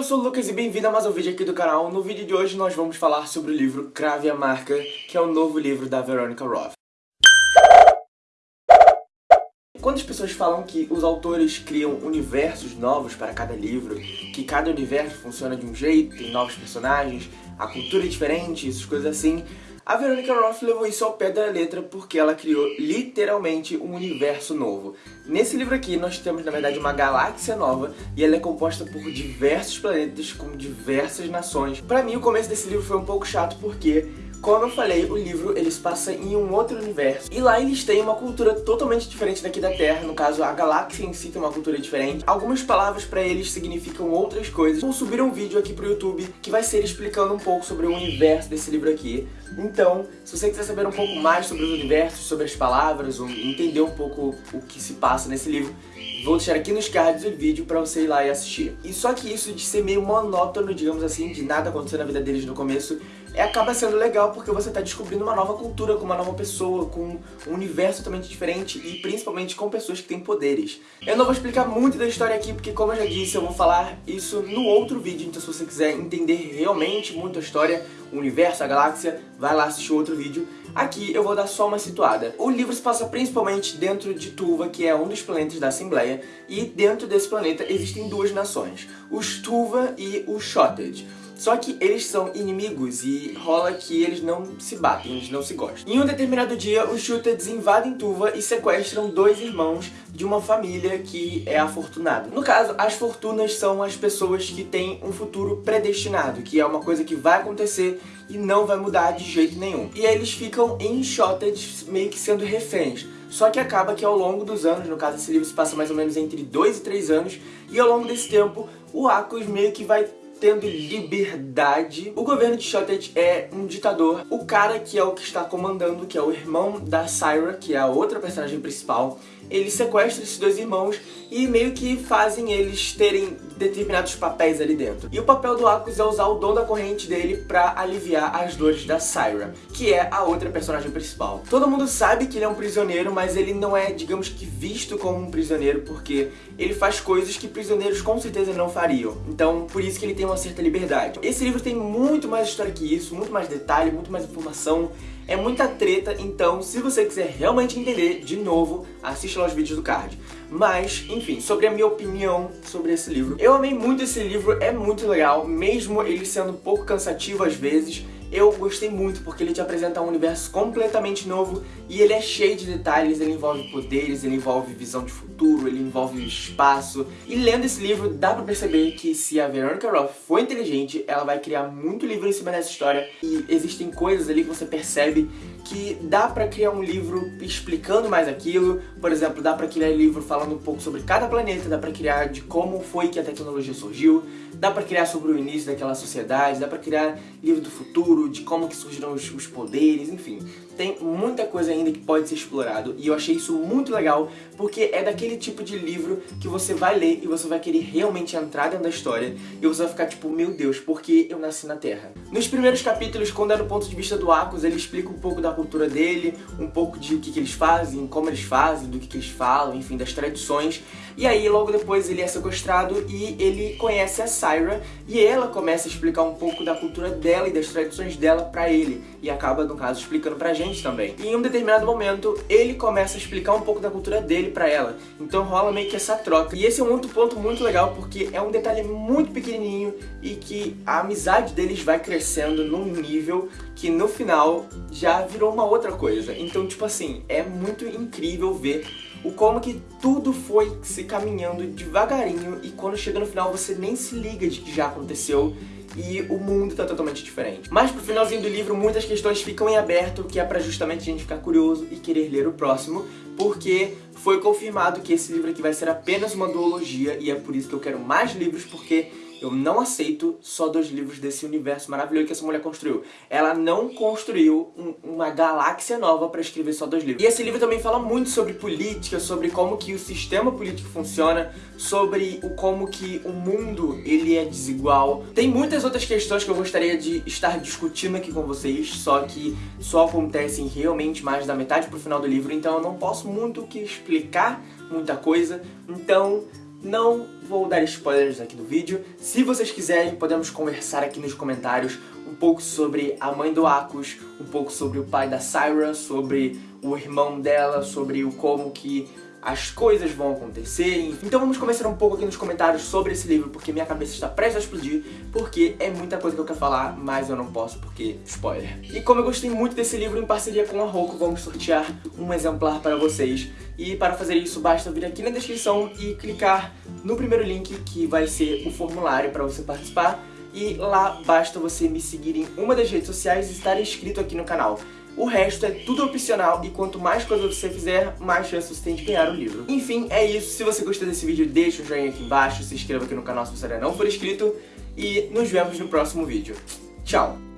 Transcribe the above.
eu sou o Lucas e bem-vindo a mais um vídeo aqui do canal. No vídeo de hoje nós vamos falar sobre o livro Crave a Marca, que é o novo livro da Veronica Roth. Quando as pessoas falam que os autores criam universos novos para cada livro, que cada universo funciona de um jeito, tem novos personagens, a cultura é diferente, essas coisas assim, a Veronica Roth levou isso ao pé da letra porque ela criou literalmente um universo novo. Nesse livro aqui nós temos na verdade uma galáxia nova e ela é composta por diversos planetas com diversas nações. Pra mim o começo desse livro foi um pouco chato porque como eu falei, o livro ele se passa em um outro universo. E lá eles têm uma cultura totalmente diferente daqui da Terra. No caso, a galáxia em si tem uma cultura diferente. Algumas palavras pra eles significam outras coisas. Vou subir um vídeo aqui pro YouTube que vai ser explicando um pouco sobre o universo desse livro aqui. Então, se você quiser saber um pouco mais sobre os universos, sobre as palavras, ou entender um pouco o que se passa nesse livro, vou deixar aqui nos cards o vídeo pra você ir lá e assistir. E só que isso de ser meio monótono, digamos assim, de nada acontecer na vida deles no começo, acaba sendo legal porque você está descobrindo uma nova cultura, com uma nova pessoa, com um universo totalmente diferente e principalmente com pessoas que têm poderes. Eu não vou explicar muito da história aqui porque, como eu já disse, eu vou falar isso no outro vídeo, então se você quiser entender realmente muito a história, o universo, a galáxia, vai lá assistir outro vídeo. Aqui eu vou dar só uma situada. O livro se passa principalmente dentro de Tuva, que é um dos planetas da Assembleia, e dentro desse planeta existem duas nações, os Tuva e os Shotted. Só que eles são inimigos e rola que eles não se batem, eles não se gostam. Em um determinado dia, os Shooteds invadem Tuva e sequestram dois irmãos de uma família que é afortunada. No caso, as fortunas são as pessoas que têm um futuro predestinado, que é uma coisa que vai acontecer e não vai mudar de jeito nenhum. E eles ficam em Shotted meio que sendo reféns. Só que acaba que ao longo dos anos, no caso esse livro se passa mais ou menos entre 2 e 3 anos, e ao longo desse tempo o Akos meio que vai tendo liberdade. O governo de Shotted é um ditador. O cara que é o que está comandando, que é o irmão da Syra, que é a outra personagem principal, ele sequestra esses dois irmãos e meio que fazem eles terem determinados papéis ali dentro. E o papel do Akos é usar o dom da corrente dele pra aliviar as dores da Syra, que é a outra personagem principal. Todo mundo sabe que ele é um prisioneiro, mas ele não é, digamos que, visto como um prisioneiro, porque ele faz coisas que prisioneiros com certeza não fariam. Então, por isso que ele tem uma certa liberdade. Esse livro tem muito mais história que isso, muito mais detalhe, muito mais informação, é muita treta, então se você quiser realmente entender, de novo, assista lá os vídeos do card. Mas, enfim, sobre a minha opinião sobre esse livro. Eu amei muito esse livro, é muito legal, mesmo ele sendo um pouco cansativo às vezes, eu gostei muito porque ele te apresenta um universo completamente novo e ele é cheio de detalhes, ele envolve poderes, ele envolve visão de futuro, ele envolve espaço. E lendo esse livro dá pra perceber que se a Veronica Roth for inteligente, ela vai criar muito livro em cima dessa história e existem coisas ali que você percebe que dá pra criar um livro explicando mais aquilo, por exemplo, dá pra criar um livro falando um pouco sobre cada planeta, dá pra criar de como foi que a tecnologia surgiu, dá pra criar sobre o início daquela sociedade, dá pra criar livro do futuro, de como que surgiram os, os poderes, enfim. Tem muita coisa ainda que pode ser explorado e eu achei isso muito legal porque é daquele tipo de livro que você vai ler e você vai querer realmente entrar dentro da história e você vai ficar tipo, meu Deus, por que eu nasci na Terra? Nos primeiros capítulos, quando é no ponto de vista do Akos, ele explica um pouco da cultura dele, um pouco de o que, que eles fazem, como eles fazem, do que, que eles falam, enfim, das tradições. E aí, logo depois, ele é sequestrado e ele conhece a Syra e ela começa a explicar um pouco da cultura dela e das tradições dela pra ele. E acaba, no caso, explicando pra gente também. E em um determinado momento, ele começa a explicar um pouco da cultura dele pra ela. Então rola meio que essa troca. E esse é um outro ponto muito legal, porque é um detalhe muito pequenininho e que a amizade deles vai crescendo num nível que no final já virou uma outra coisa. Então, tipo assim, é muito incrível ver o como que tudo foi se caminhando devagarinho e quando chega no final você nem se liga de que já aconteceu e o mundo tá totalmente diferente. Mas pro finalzinho do livro muitas questões ficam em aberto, que é pra justamente a gente ficar curioso e querer ler o próximo, porque foi confirmado que esse livro aqui vai ser apenas uma duologia e é por isso que eu quero mais livros, porque eu não aceito só dois livros desse universo maravilhoso que essa mulher construiu. Ela não construiu um, uma galáxia nova para escrever só dois livros. E esse livro também fala muito sobre política, sobre como que o sistema político funciona, sobre o como que o mundo ele é desigual. Tem muitas outras questões que eu gostaria de estar discutindo aqui com vocês, só que só acontecem realmente mais da metade pro final do livro, então eu não posso muito que explicar muita coisa. Então Não vou dar spoilers aqui do vídeo. Se vocês quiserem, podemos conversar aqui nos comentários um pouco sobre a mãe do Akos, um pouco sobre o pai da Syra, sobre o irmão dela, sobre o como que as coisas vão acontecer. Então vamos começar um pouco aqui nos comentários sobre esse livro, porque minha cabeça está prestes a explodir, porque é muita coisa que eu quero falar, mas eu não posso porque spoiler. E como eu gostei muito desse livro, em parceria com a Roku, vamos sortear um exemplar para vocês. E para fazer isso, basta vir aqui na descrição e clicar no primeiro link, que vai ser o formulário para você participar. E lá basta você me seguir em uma das redes sociais e estar inscrito aqui no canal. O resto é tudo opcional e quanto mais coisas você fizer, mais chance você tem de ganhar o livro. Enfim, é isso. Se você gostou desse vídeo, deixa um joinha aqui embaixo, se inscreva aqui no canal se você ainda não for inscrito e nos vemos no próximo vídeo. Tchau!